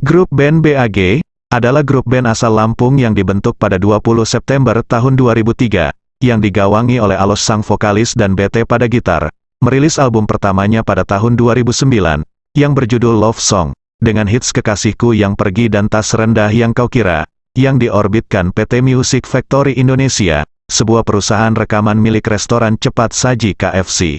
Grup band BAG, adalah grup band asal Lampung yang dibentuk pada 20 September tahun 2003, yang digawangi oleh Alos sang vokalis dan BT pada gitar, merilis album pertamanya pada tahun 2009, yang berjudul Love Song, dengan hits Kekasihku yang pergi dan tas rendah yang kau kira, yang diorbitkan PT Music Factory Indonesia, sebuah perusahaan rekaman milik restoran cepat saji KFC.